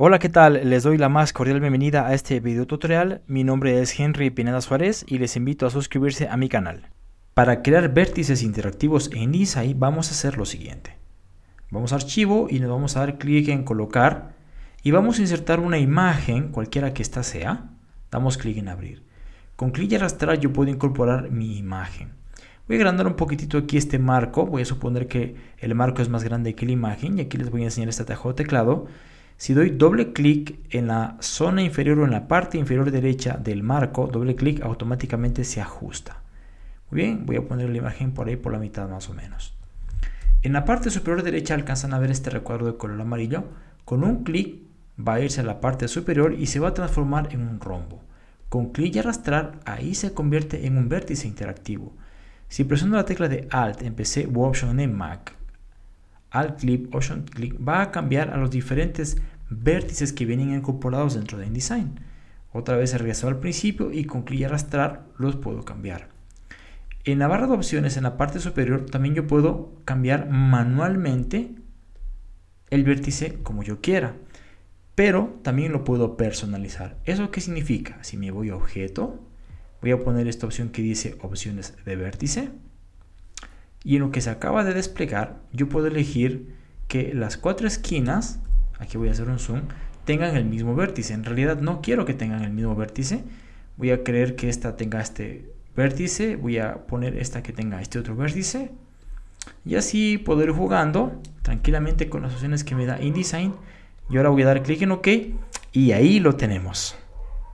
Hola, ¿qué tal? Les doy la más cordial bienvenida a este video tutorial. Mi nombre es Henry Pineda Suárez y les invito a suscribirse a mi canal. Para crear vértices interactivos en InDesign vamos a hacer lo siguiente. Vamos a archivo y nos vamos a dar clic en colocar y vamos a insertar una imagen, cualquiera que ésta sea. Damos clic en abrir. Con clic y arrastrar yo puedo incorporar mi imagen. Voy a agrandar un poquitito aquí este marco. Voy a suponer que el marco es más grande que la imagen y aquí les voy a enseñar este atajo de teclado si doy doble clic en la zona inferior o en la parte inferior derecha del marco, doble clic automáticamente se ajusta. Muy bien, voy a poner la imagen por ahí por la mitad más o menos. En la parte superior derecha alcanzan a ver este recuadro de color amarillo. Con un clic va a irse a la parte superior y se va a transformar en un rombo. Con clic y arrastrar, ahí se convierte en un vértice interactivo. Si presiono la tecla de Alt en PC u Option en Mac, al clip Option Click va a cambiar a los diferentes vértices que vienen incorporados dentro de InDesign. Otra vez regreso al principio y con clic y arrastrar los puedo cambiar. En la barra de opciones en la parte superior también yo puedo cambiar manualmente el vértice como yo quiera. Pero también lo puedo personalizar. ¿Eso qué significa? Si me voy a objeto, voy a poner esta opción que dice opciones de vértice y en lo que se acaba de desplegar yo puedo elegir que las cuatro esquinas, aquí voy a hacer un zoom, tengan el mismo vértice. En realidad no quiero que tengan el mismo vértice, voy a creer que esta tenga este vértice, voy a poner esta que tenga este otro vértice y así poder ir jugando tranquilamente con las opciones que me da InDesign y ahora voy a dar clic en OK y ahí lo tenemos.